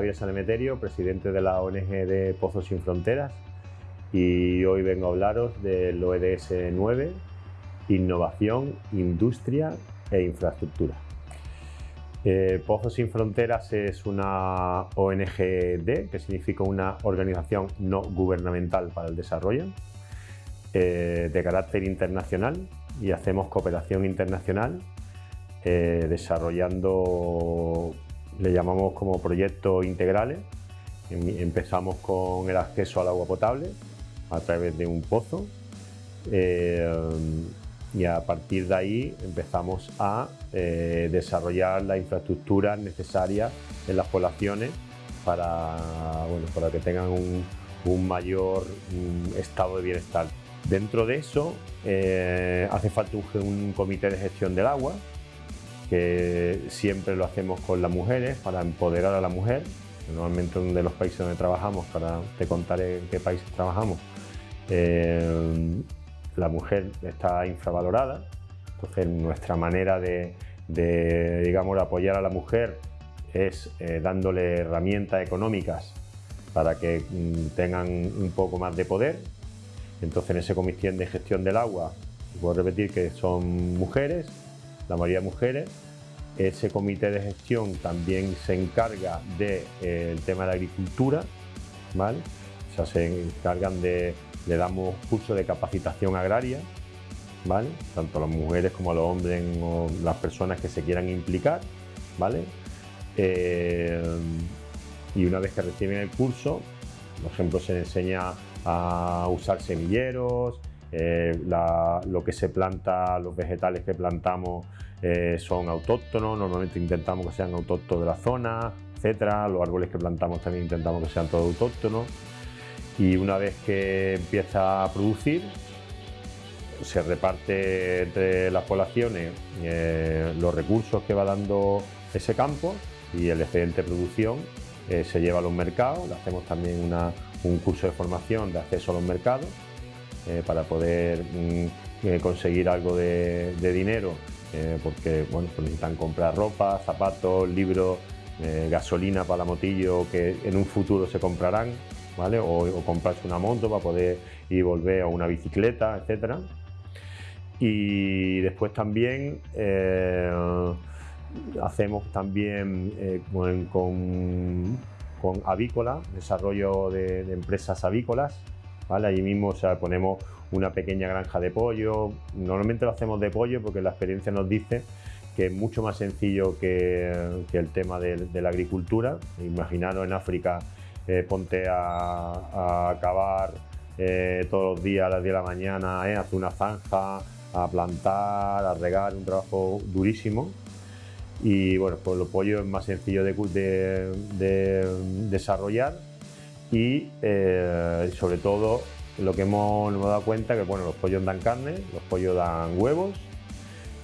Javier Sanemeterio, presidente de la ONG de Pozos Sin Fronteras y hoy vengo a hablaros del ODS 9, Innovación, Industria e Infraestructura. Eh, Pozos Sin Fronteras es una ONGD, que significa una organización no gubernamental para el desarrollo, eh, de carácter internacional y hacemos cooperación internacional eh, desarrollando, le llamamos como proyectos integrales. Em, empezamos con el acceso al agua potable a través de un pozo eh, y a partir de ahí empezamos a eh, desarrollar las infraestructuras necesarias en las poblaciones para, bueno, para que tengan un, mayor estado de bienestar. Dentro de eso hace falta un comité de gestión del agua que siempre lo hacemos con las mujeres para empoderar a la mujer. Normalmente de los países donde trabajamos, para te contaré en qué países trabajamos, eh, la mujer está infravalorada. Entonces nuestra manera de, digamos, apoyar a la mujer es eh, dándole herramientas económicas para que mm, tengan un poco más de poder. Entonces en ese comité de gestión del agua, puedo repetir que son mujeres, la mayoría mujeres. Ese comité de gestión también se encarga del de, eh, tema de agricultura, ¿vale? Se encargan de, le damos cursos de capacitación agraria, ¿vale? Tanto a las mujeres como a los hombres o las personas que se quieran implicar, ¿vale? Eh, y una vez que reciben el curso, por ejemplo, se enseña a usar semilleros, eh, lo que se planta, los vegetales que plantamos eh, son autóctonos, normalmente intentamos que sean autóctonos de la zona, etcétera. Los árboles que plantamos también intentamos que sean todos autóctonos. Y una vez que empieza a producir, se reparte entre las poblaciones eh, los recursos que va dando ese campo y el excedente de producción se lleva a los mercados. Hacemos también un curso de formación de acceso a los mercados eh, para poder mm, eh, conseguir algo de, dinero eh, porque bueno, pues necesitan comprar ropa, zapatos, libros, gasolina para la motillo que en un futuro se comprarán ¿vale? o, comprarse una moto para poder ir y volver a una bicicleta, etc. Y después también hacemos también con, avícola, desarrollo de empresas avícolas, Allí mismo ponemos una pequeña granja de pollo, normalmente lo hacemos de pollo porque la experiencia nos dice que es mucho más sencillo que, el tema de, la agricultura. Imaginaros en África, eh, ponte a, acabar eh, todos los días a las 10 de la mañana, eh, hacer una zanja, a plantar, a regar, un trabajo durísimo. Y bueno, pues los pollos es más sencillo de desarrollar y eh, sobre todo lo que hemos, hemos, dado cuenta que bueno, los pollos dan carne, los pollos dan huevos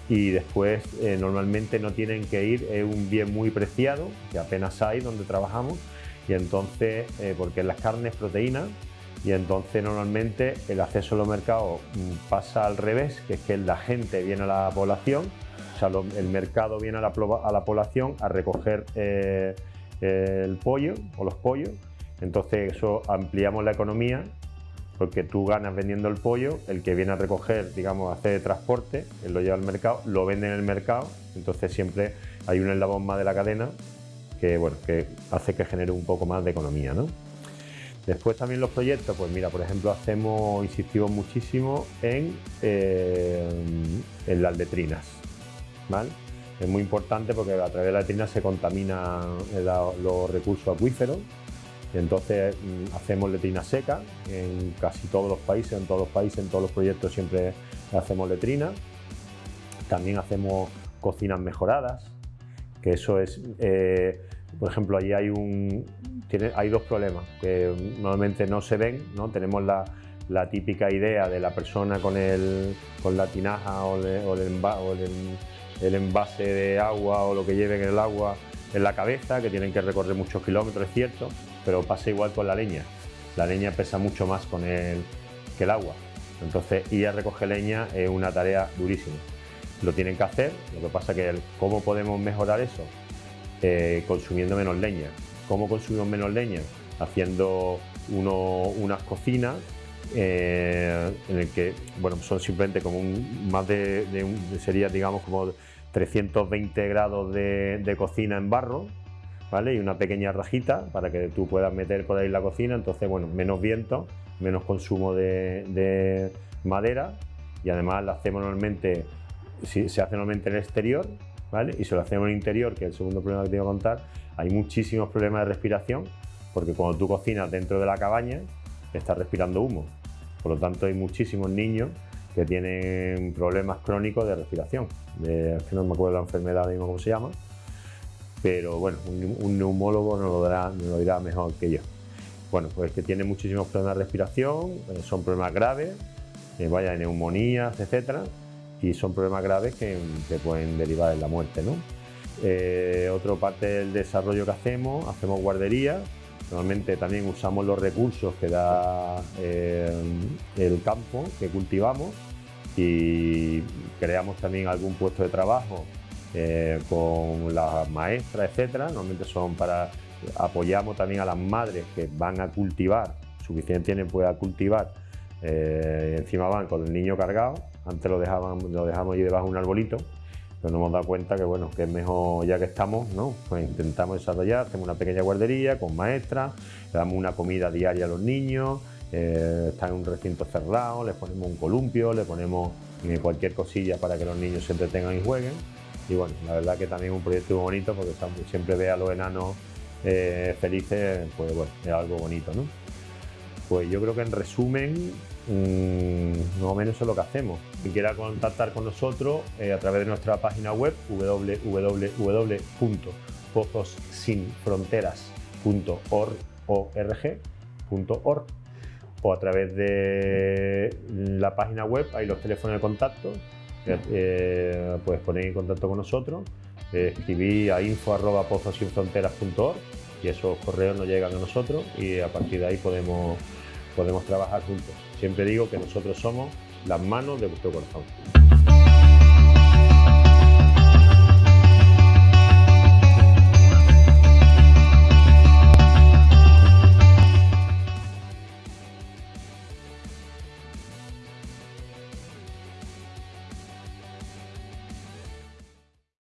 y después eh, normalmente no tienen que ir, es un bien muy preciado que apenas hay donde trabajamos y entonces, eh, porque las carnes proteínas y entonces normalmente el acceso a los mercados mm, pasa al revés, que es que la gente viene a la población, o sea, el mercado viene a la, a la población a recoger el pollo o los pollos entonces eso ampliamos la economía porque tú ganas vendiendo el pollo, el que viene a recoger, digamos, hace transporte, él lo lleva al mercado, lo vende en el mercado, entonces siempre hay un eslabón más de la cadena que, bueno, que hace que genere un poco más de economía. ¿no? Después también los proyectos, pues mira, por ejemplo, hacemos, insistimos muchísimo en, eh, las letrinas. ¿vale? Es muy importante porque a través de las letrinas se contaminan los recursos acuíferos entonces mm, hacemos letrina seca en casi todos los países, en todos los países, en todos los proyectos siempre hacemos letrina. También hacemos cocinas mejoradas, que eso es, eh, por ejemplo, allí hay, un, hay dos problemas que normalmente no se ven, ¿no? tenemos la, típica idea de la persona con, el, con la tinaja o, el, envase de agua o lo que lleven en el agua en la cabeza, que tienen que recorrer muchos kilómetros, es cierto, pero pasa igual con la leña. La leña pesa mucho más con el, que el agua. Entonces ir a recoger leña es una tarea durísima. Lo tienen que hacer, lo que pasa que cómo podemos mejorar eso eh, consumiendo menos leña. ¿Cómo consumimos menos leña? Haciendo unas cocinas eh, en el que bueno, son simplemente como un, más de, sería digamos como 320 grados de, cocina en barro, ¿vale? Y una pequeña rajita para que tú puedas meter por ahí la cocina, entonces bueno, menos viento, menos consumo de, madera y además la hacemos normalmente, si, se hace normalmente en el exterior, ¿vale? Y si lo hacemos en el interior, que es el segundo problema que te voy a contar, hay muchísimos problemas de respiración porque cuando tú cocinas dentro de la cabaña, estás respirando humo. Por lo tanto, hay muchísimos niños que tienen problemas crónicos de respiración. De, no me acuerdo la enfermedad mismo cómo se llama, pero bueno, un, neumólogo nos lo, lo dirá mejor que yo. Bueno, pues que tiene muchísimos problemas de respiración, eh, son problemas graves, vaya neumonías, etcétera, y son problemas graves que, pueden derivar en la muerte. ¿no? Eh, otra parte del desarrollo que hacemos, hacemos guarderías, Normalmente también usamos los recursos que da eh, el campo que cultivamos y creamos también algún puesto de trabajo eh, con las maestras, etcétera. Normalmente son para apoyamos también a las madres que van a cultivar, suficiente tienen pueda cultivar, eh, encima van con el niño cargado, antes lo dejaban, lo dejamos ahí debajo de un arbolito pero nos hemos dado cuenta que bueno, que es mejor ya que estamos, ¿no? Pues intentamos desarrollar, hacemos una pequeña guardería con maestras, le damos una comida diaria a los niños, eh, están en un recinto cerrado, les ponemos un columpio, le ponemos eh, cualquier cosilla para que los niños se entretengan y jueguen. Y bueno, la verdad que también un proyecto muy bonito porque siempre ve a los enanos eh, felices, pues bueno, es algo bonito, ¿no? Pues yo creo que en resumen Mm, más o menos eso es lo que hacemos. Quien quiera contactar con nosotros eh, a través de nuestra página web www.pozosinfronteras.org o a través de la página web hay los teléfonos de contacto eh, puedes poner en contacto con nosotros eh, escribir a info.pozosinfronteras.org y esos correos nos llegan a nosotros y a partir de ahí podemos, podemos trabajar juntos. Siempre digo que nosotros somos las manos de vuestro corazón.